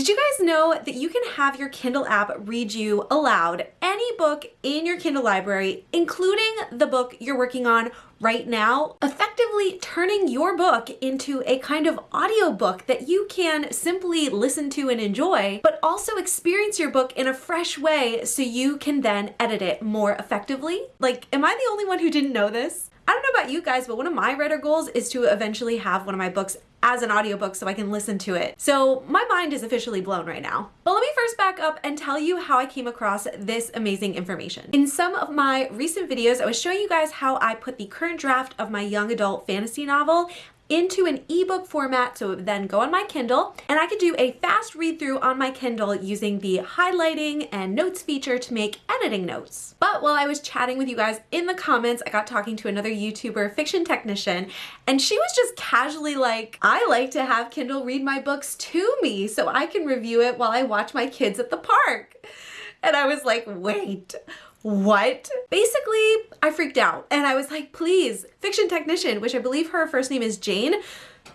Did you guys know that you can have your Kindle app read you aloud any book in your Kindle library, including the book you're working on right now, effectively turning your book into a kind of audiobook that you can simply listen to and enjoy, but also experience your book in a fresh way so you can then edit it more effectively? Like, am I the only one who didn't know this? I don't know about you guys, but one of my writer goals is to eventually have one of my books as an audiobook so I can listen to it. So my mind is officially blown right now. But let me first back up and tell you how I came across this amazing information. In some of my recent videos, I was showing you guys how I put the current draft of my young adult fantasy novel into an ebook format so it would then go on my Kindle and I could do a fast read through on my Kindle using the highlighting and notes feature to make editing notes. But while I was chatting with you guys in the comments, I got talking to another YouTuber, Fiction Technician, and she was just casually like, I like to have Kindle read my books to me so I can review it while I watch my kids at the park. And I was like, wait, what? Basically, I freaked out and I was like, please, fiction technician, which I believe her first name is Jane,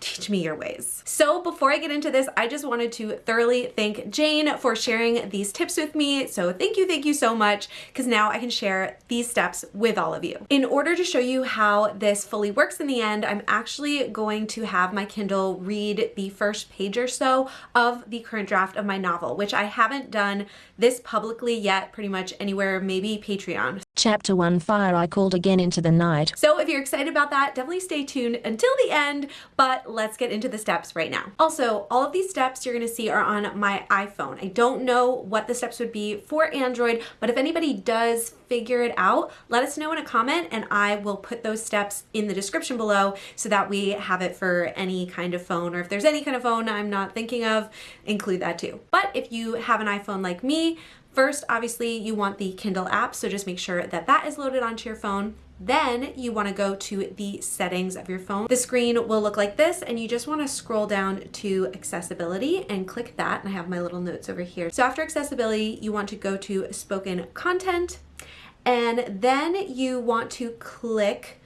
teach me your ways. So before I get into this, I just wanted to thoroughly thank Jane for sharing these tips with me. So thank you, thank you so much, because now I can share these steps with all of you. In order to show you how this fully works in the end, I'm actually going to have my Kindle read the first page or so of the current draft of my novel, which I haven't done this publicly yet, pretty much anywhere, maybe Patreon. Chapter 1 Fire I Called Again Into the Night. So if you're excited about that, definitely stay tuned until the end, but let's get into the steps right now. Also, all of these steps you're gonna see are on my iPhone. I don't know what the steps would be for Android, but if anybody does figure it out, let us know in a comment and I will put those steps in the description below so that we have it for any kind of phone or if there's any kind of phone I'm not thinking of, include that too. But if you have an iPhone like me, First, obviously, you want the Kindle app, so just make sure that that is loaded onto your phone. Then you want to go to the settings of your phone. The screen will look like this and you just want to scroll down to accessibility and click that. And I have my little notes over here. So after accessibility, you want to go to spoken content and then you want to click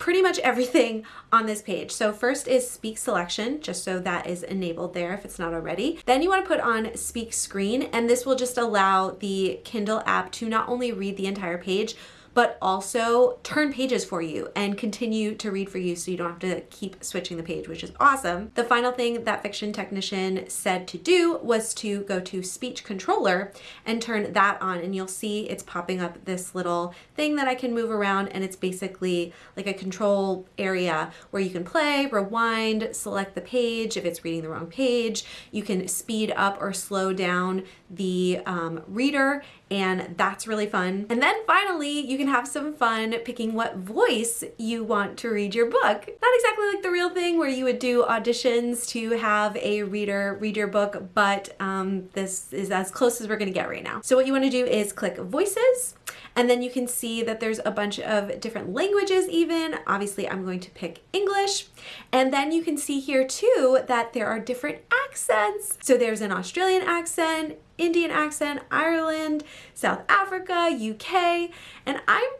pretty much everything on this page. So first is speak selection, just so that is enabled there if it's not already. Then you wanna put on speak screen, and this will just allow the Kindle app to not only read the entire page, but also turn pages for you and continue to read for you so you don't have to keep switching the page, which is awesome. The final thing that Fiction Technician said to do was to go to Speech Controller and turn that on and you'll see it's popping up this little thing that I can move around and it's basically like a control area where you can play, rewind, select the page if it's reading the wrong page. You can speed up or slow down the um, reader and that's really fun. And then finally, you can have some fun picking what voice you want to read your book. Not exactly like the real thing where you would do auditions to have a reader read your book, but um, this is as close as we're gonna get right now. So what you wanna do is click voices, and then you can see that there's a bunch of different languages even. Obviously, I'm going to pick English. And then you can see here too that there are different accents. So there's an Australian accent, Indian accent, Ireland, South Africa, UK, and I'm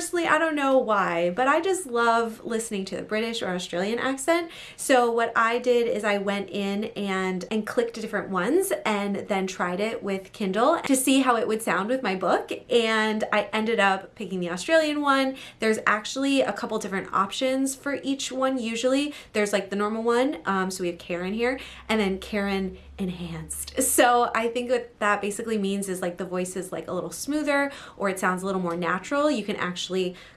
personally, I don't know why, but I just love listening to the British or Australian accent. So what I did is I went in and, and clicked different ones and then tried it with Kindle to see how it would sound with my book. And I ended up picking the Australian one. There's actually a couple different options for each one. Usually there's like the normal one. Um, so we have Karen here and then Karen enhanced. So I think what that basically means is like the voice is like a little smoother or it sounds a little more natural. You can actually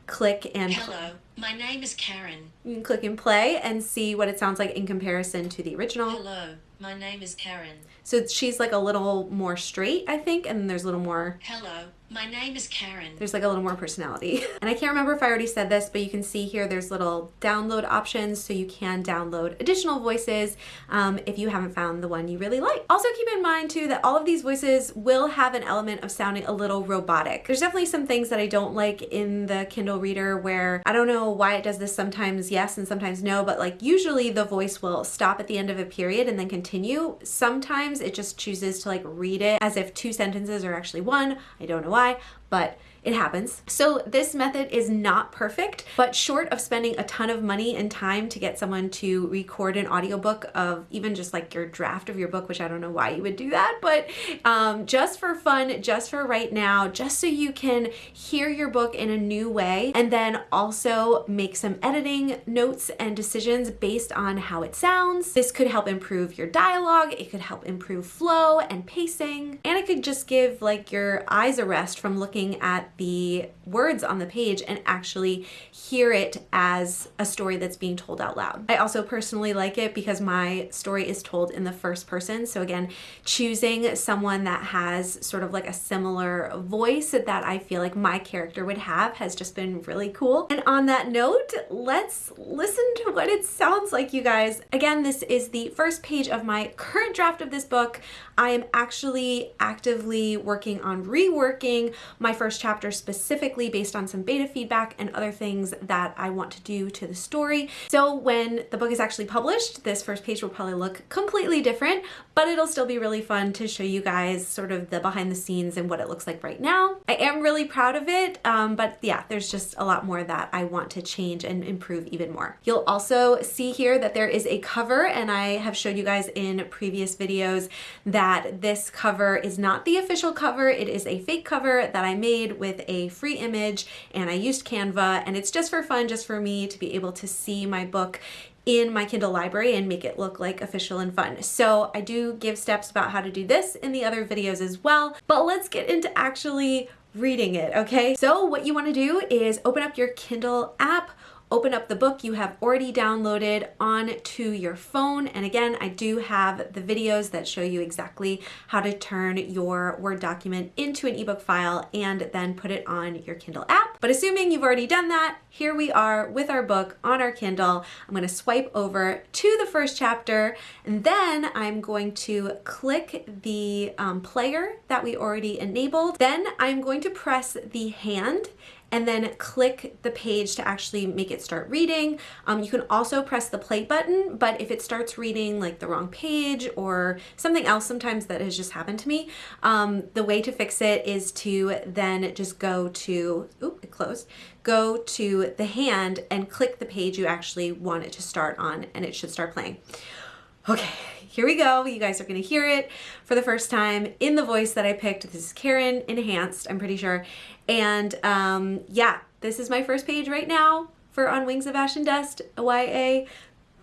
click and Hello, my name is Karen. You can click and play and see what it sounds like in comparison to the original. Hello, my name is Karen. So she's like a little more straight, I think, and there's a little more Hello, my name is Karen. There's like a little more personality. and I can't remember if I already said this, but you can see here there's little download options so you can download additional voices um, if you haven't found the one you really like. Also keep in mind too that all of these voices will have an element of sounding a little robotic. There's definitely some things that I don't like in the Kindle reader where I don't know why it does this sometimes yes and sometimes no, but like usually the voice will stop at the end of a period and then continue. Sometimes it just chooses to like read it as if two sentences are actually one. I don't know why why, but it happens. So this method is not perfect, but short of spending a ton of money and time to get someone to record an audiobook of even just like your draft of your book, which I don't know why you would do that, but um, just for fun, just for right now, just so you can hear your book in a new way and then also make some editing notes and decisions based on how it sounds. This could help improve your dialogue, it could help improve flow and pacing, and it could just give like your eyes a rest from looking at the words on the page and actually hear it as a story that's being told out loud. I also personally like it because my story is told in the first person. So again, choosing someone that has sort of like a similar voice that I feel like my character would have has just been really cool. And on that note, let's listen to what it sounds like, you guys. Again, this is the first page of my current draft of this book. I am actually actively working on reworking my first chapter specifically based on some beta feedback and other things that I want to do to the story. So when the book is actually published, this first page will probably look completely different, but it'll still be really fun to show you guys sort of the behind the scenes and what it looks like right now. I am really proud of it, um, but yeah, there's just a lot more that I want to change and improve even more. You'll also see here that there is a cover and I have showed you guys in previous videos that this cover is not the official cover. It is a fake cover that I made with a free image and I used Canva and it's just for fun, just for me to be able to see my book in my Kindle library and make it look like official and fun. So I do give steps about how to do this in the other videos as well, but let's get into actually reading it, okay? So what you wanna do is open up your Kindle app, open up the book you have already downloaded onto your phone. And again, I do have the videos that show you exactly how to turn your Word document into an ebook file and then put it on your Kindle app. But assuming you've already done that, here we are with our book on our Kindle. I'm gonna swipe over to the first chapter and then I'm going to click the um, player that we already enabled. Then I'm going to press the hand and then click the page to actually make it start reading. Um, you can also press the play button, but if it starts reading like the wrong page or something else sometimes that has just happened to me, um, the way to fix it is to then just go to, oop, it closed, go to the hand and click the page you actually want it to start on and it should start playing. Okay, here we go. You guys are gonna hear it for the first time in the voice that I picked. This is Karen Enhanced, I'm pretty sure. And um, yeah, this is my first page right now for On Wings of Ash and Dust, YA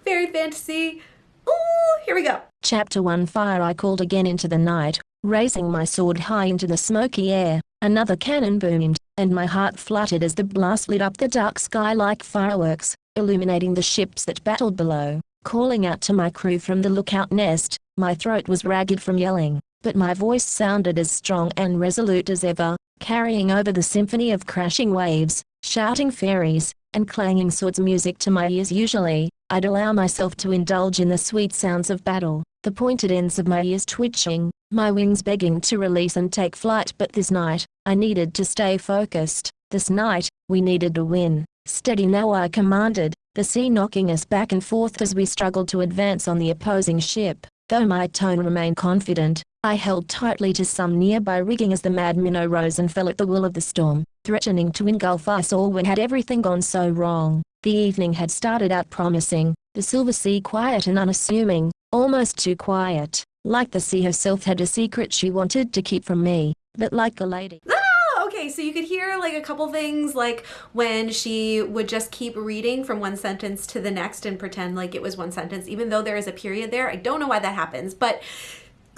fairy fantasy. Ooh, here we go. Chapter 1 Fire I called again into the night, raising my sword high into the smoky air. Another cannon boomed, and my heart fluttered as the blast lit up the dark sky like fireworks, illuminating the ships that battled below. Calling out to my crew from the lookout nest, my throat was ragged from yelling, but my voice sounded as strong and resolute as ever, carrying over the symphony of crashing waves, shouting fairies, and clanging swords. Music to my ears usually, I'd allow myself to indulge in the sweet sounds of battle, the pointed ends of my ears twitching, my wings begging to release and take flight. But this night, I needed to stay focused, this night, we needed to win, steady now I commanded, the sea knocking us back and forth as we struggled to advance on the opposing ship. Though my tone remained confident, I held tightly to some nearby rigging as the mad minnow rose and fell at the will of the storm, threatening to engulf us all when had everything gone so wrong. The evening had started out promising, the silver sea quiet and unassuming, almost too quiet, like the sea herself had a secret she wanted to keep from me, but like a lady. Okay, so you could hear like a couple things like when she would just keep reading from one sentence to the next and pretend like it was one sentence, even though there is a period there. I don't know why that happens, but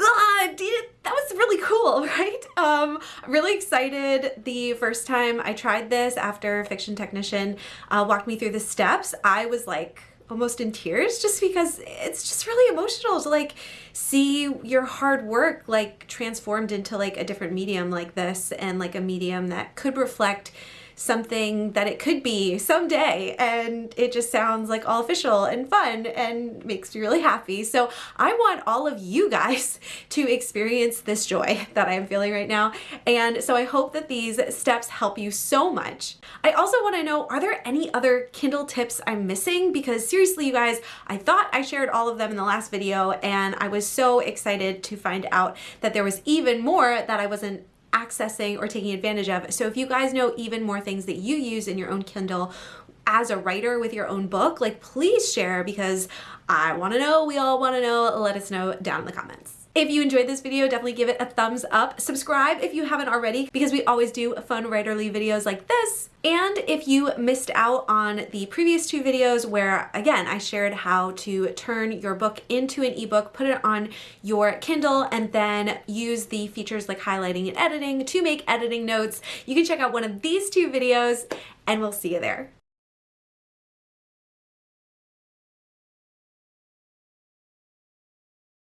ah, that was really cool, right? Um, really excited the first time I tried this after Fiction Technician uh, walked me through the steps. I was like, almost in tears just because it's just really emotional to like see your hard work like transformed into like a different medium like this and like a medium that could reflect something that it could be someday and it just sounds like all official and fun and makes me really happy. So I want all of you guys to experience this joy that I'm feeling right now. And so I hope that these steps help you so much. I also want to know, are there any other Kindle tips I'm missing? Because seriously, you guys, I thought I shared all of them in the last video and I was so excited to find out that there was even more that I wasn't accessing or taking advantage of. So if you guys know even more things that you use in your own Kindle as a writer with your own book, like please share because I want to know, we all want to know. Let us know down in the comments. If you enjoyed this video, definitely give it a thumbs up. Subscribe if you haven't already because we always do fun writerly videos like this. And if you missed out on the previous two videos where, again, I shared how to turn your book into an ebook, put it on your Kindle, and then use the features like highlighting and editing to make editing notes, you can check out one of these two videos and we'll see you there.